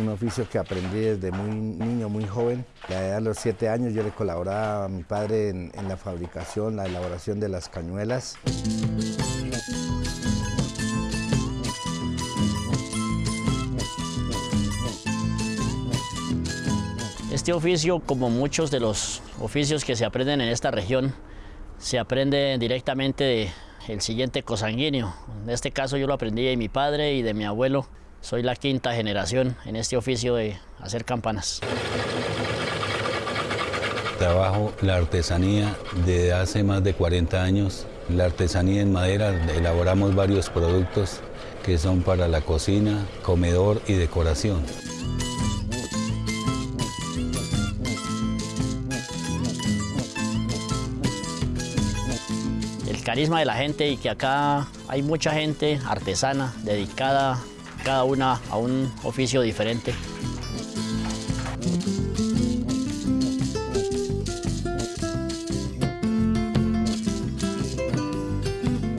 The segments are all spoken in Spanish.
un oficio que aprendí desde muy niño, muy joven. A los siete años yo le colaboraba a mi padre en la fabricación, la elaboración de las cañuelas. Este oficio, como muchos de los oficios que se aprenden en esta región, se aprende directamente del siguiente cosanguíneo. En este caso yo lo aprendí de mi padre y de mi abuelo. Soy la quinta generación en este oficio de hacer campanas. Trabajo la artesanía desde hace más de 40 años. La artesanía en madera, elaboramos varios productos que son para la cocina, comedor y decoración. el carisma de la gente y que acá hay mucha gente artesana dedicada cada una a un oficio diferente.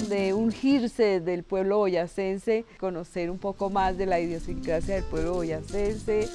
de ungirse del pueblo boyacense, conocer un poco más de la idiosincrasia del pueblo boyacense.